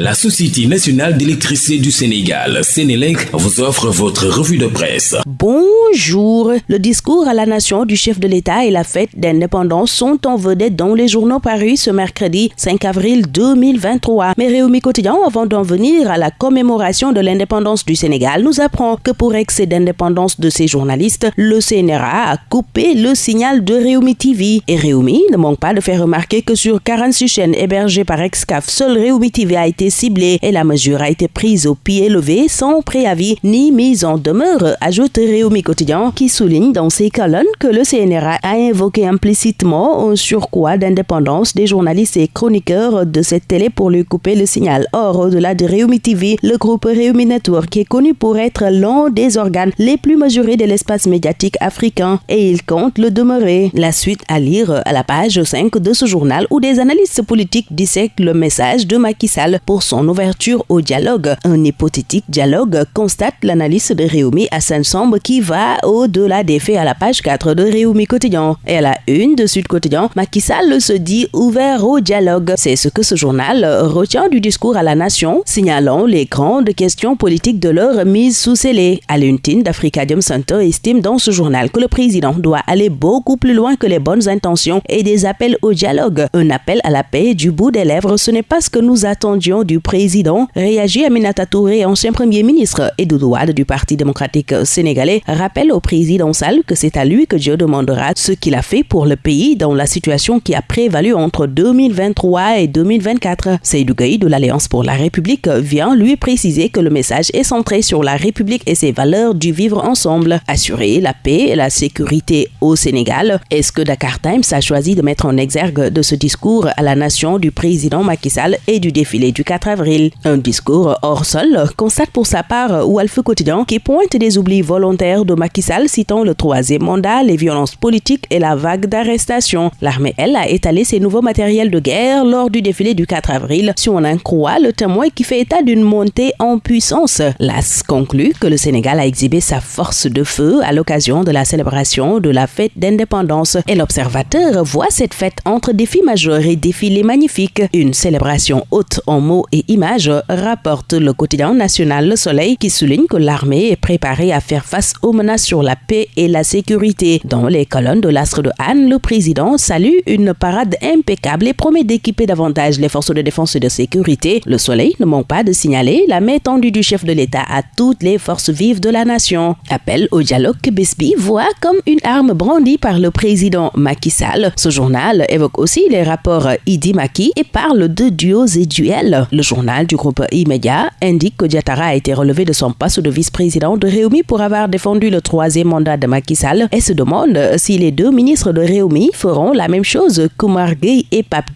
La Société nationale d'électricité du Sénégal, Sénélec, vous offre votre revue de presse. Bonjour. Le discours à la nation du chef de l'État et la fête d'indépendance sont en vedette dans les journaux parus ce mercredi 5 avril 2023. Mais Réumi Quotidien, avant d'en venir à la commémoration de l'indépendance du Sénégal, nous apprend que pour excès d'indépendance de ses journalistes, le CNRA a coupé le signal de Réumi TV. Et Réumi ne manque pas de faire remarquer que sur 46 chaînes hébergées par Excaf, seul Réumi TV a été ciblée et la mesure a été prise au pied levé sans préavis ni mise en demeure, ajoute Réumi Quotidien qui souligne dans ses colonnes que le CNRA a invoqué implicitement un surcroît d'indépendance des journalistes et chroniqueurs de cette télé pour lui couper le signal. Or, au-delà de Réumi TV, le groupe Réumi Network est connu pour être l'un des organes les plus mesurés de l'espace médiatique africain et il compte le demeurer. La suite à lire à la page 5 de ce journal où des analystes politiques dissèquent le message de Macky Sall pour son ouverture au dialogue. Un hypothétique dialogue constate l'analyse de Réumi Hassan Samb qui va au-delà des faits à la page 4 de Réumi Quotidien. Et à la une de Sud Quotidien, Macky Sall se dit ouvert au dialogue. C'est ce que ce journal retient du discours à la nation, signalant les grandes questions politiques de leur mise sous scellé. À l'untine d'Africadium Center estime dans ce journal que le président doit aller beaucoup plus loin que les bonnes intentions et des appels au dialogue. Un appel à la paix du bout des lèvres, ce n'est pas ce que nous attendions du président, réagit Aminata Touré, ancien premier ministre, et Doudouade du Parti démocratique sénégalais, rappelle au président Sall que c'est à lui que Dieu demandera ce qu'il a fait pour le pays dans la situation qui a prévalu entre 2023 et 2024. Seydou de l'Alliance pour la République vient lui préciser que le message est centré sur la République et ses valeurs du vivre ensemble, assurer la paix et la sécurité au Sénégal. Est-ce que Dakar Times a choisi de mettre en exergue de ce discours à la nation du président Macky Sall et du défilé du 4 avril. Un discours hors sol constate pour sa part Walf Quotidien qui pointe des oublis volontaires de Macky Sall citant le troisième mandat, les violences politiques et la vague d'arrestations. L'armée, elle, a étalé ses nouveaux matériels de guerre lors du défilé du 4 avril, si on en croit le témoin qui fait état d'une montée en puissance. L'AS conclut que le Sénégal a exhibé sa force de feu à l'occasion de la célébration de la fête d'indépendance et l'observateur voit cette fête entre défis majeurs et défilés magnifiques. Une célébration haute en mots et images, rapporte le quotidien national Le Soleil qui souligne que l'armée est préparée à faire face aux menaces sur la paix et la sécurité. Dans les colonnes de l'Astre de Anne, le président salue une parade impeccable et promet d'équiper davantage les forces de défense et de sécurité. Le Soleil ne manque pas de signaler la main tendue du chef de l'État à toutes les forces vives de la nation. Appel au dialogue que Besby voit comme une arme brandie par le président Macky Sall. Ce journal évoque aussi les rapports Idi Maki et parle de duos et duels. Le journal du groupe E-Media indique que Diatara a été relevé de son poste de vice-président de Réumi pour avoir défendu le troisième mandat de Macky Sall et se demande si les deux ministres de Réumi feront la même chose que Gueye et Pape.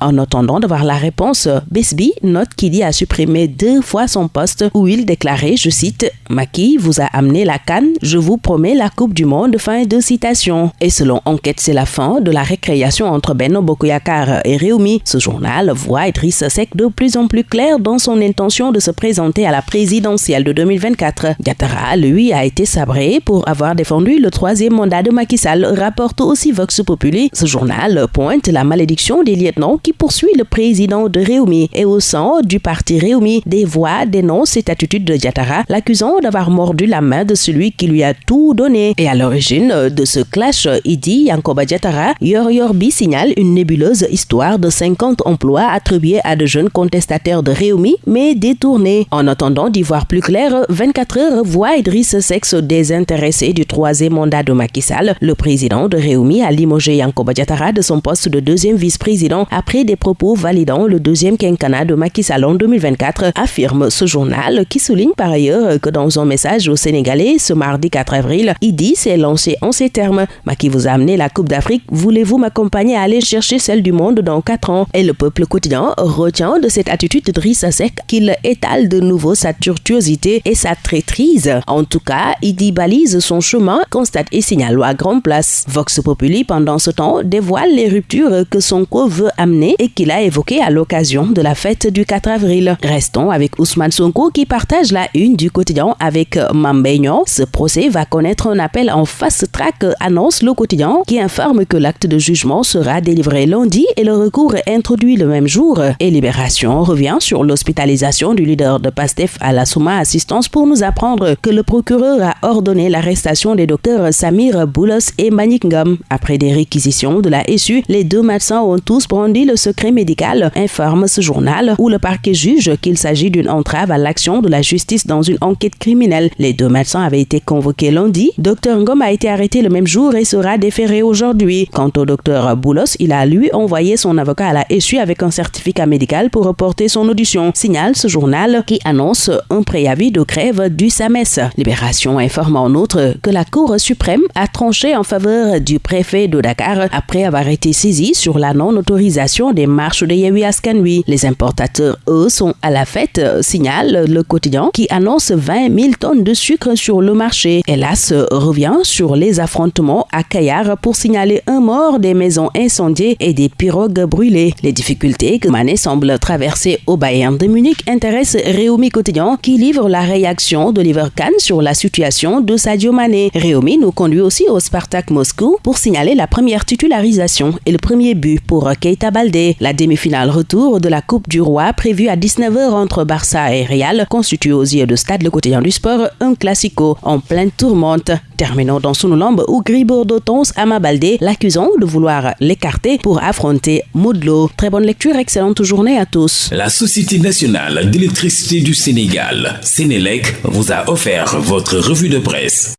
En attendant de voir la réponse, Besby note qu'il y a supprimé deux fois son poste où il déclarait, je cite, Macky vous a amené la canne, je vous promets la Coupe du Monde. Fin de citation. Et selon Enquête, c'est la fin de la récréation entre Benno Bokoyakar et Réumi. Ce journal voit Idriss Seck de plus plus clair dans son intention de se présenter à la présidentielle de 2024. Diatara, lui, a été sabré pour avoir défendu le troisième mandat de Macky Sall, rapporte aussi Vox Populi. Ce journal pointe la malédiction des lieutenants qui poursuit le président de Réumi et au sein du parti Réumi, des voix dénoncent cette attitude de Diatara, l'accusant d'avoir mordu la main de celui qui lui a tout donné. Et à l'origine de ce clash, Idi Yankoba Diatara, Yor Yorbi signale une nébuleuse histoire de 50 emplois attribués à de jeunes contestataires de Réumi, mais détournés. En attendant d'y voir plus clair, 24 heures voit Idriss Sex désintéressé du troisième mandat de Macky Sall. Le président de Réumi a limogé Yankoba Diatara de son poste de deuxième vice-président après des propos validant le deuxième quinquennat de Macky Sall en 2024, affirme ce journal qui souligne par ailleurs que dans un message au Sénégalais ce mardi 4 avril, Idi s'est lancé en ces termes. Macky vous a amené la Coupe d'Afrique, voulez-vous m'accompagner à aller chercher celle du monde dans 4 ans Et le peuple quotidien retient de cette attitude de Drissa Seck qu'il étale de nouveau sa turtuosité et sa traîtrise. En tout cas, Idi balise son chemin, constate et signale à grande place. Vox Populi, pendant ce temps, dévoile les ruptures que Sonko veut amener et qu'il a évoquées à l'occasion de la fête du 4 avril. Restons avec Ousmane Sonko qui partage la une du quotidien avec Mambeignon. Ce procès va connaître un appel en fast track, annonce le quotidien, qui informe que l'acte de jugement sera délivré lundi et le recours est introduit le même jour. Et Libération revient sur l'hospitalisation du leader de PASTEF à la Souma Assistance pour nous apprendre que le procureur a ordonné l'arrestation des docteurs Samir Boulos et Manik Ngam. Après des réquisitions de la SU, les deux médecins ont tous brandi le secret médical, informe ce journal, où le parquet juge qu'il s'agit d'une entrave à l'action de la justice dans une enquête criminelle. Les deux médecins avaient été convoqués lundi. Dr Ngom a été arrêté le même jour et sera déféré aujourd'hui. Quant au docteur Boulos, il a lui envoyé son avocat à la SU avec un certificat médical pour reporter son audition. Signale ce journal qui annonce un préavis de grève du SAMES. Libération informe en outre que la Cour suprême a tranché en faveur du préfet de Dakar après avoir été saisi sur la non-autorisation des marches de Yewi Askanui. Les importateurs, eux, sont à la fête, signale le quotidien qui annonce 20 000 tonnes de sucre sur le marché. Hélas, revient sur les affrontements à Kayar pour signaler un mort, des maisons incendiées et des pirogues brûlées. Les difficultés que Mané semble traverser au Bayern de Munich intéressent Réumi Quotidien qui livre la réaction d'Oliver Kahn sur la situation de Sadio Mané. Réumi nous conduit aussi au Spartak Moscou pour signaler la première titularisation et le premier but pour Keita Baldé. La demi-finale retour de la Coupe du Roi prévue à 19h entre Barça et Real constitue aux yeux de Stade le quotidien du sport un classico en pleine tourmente. Terminons dans Sunulambe où Gribordo Tons Baldé l'accusant de vouloir l'écarter pour affronter Moudlo. Très bonne lecture, excellente journée à tous. La Société nationale d'électricité du Sénégal, Sénélec, vous a offert votre revue de presse.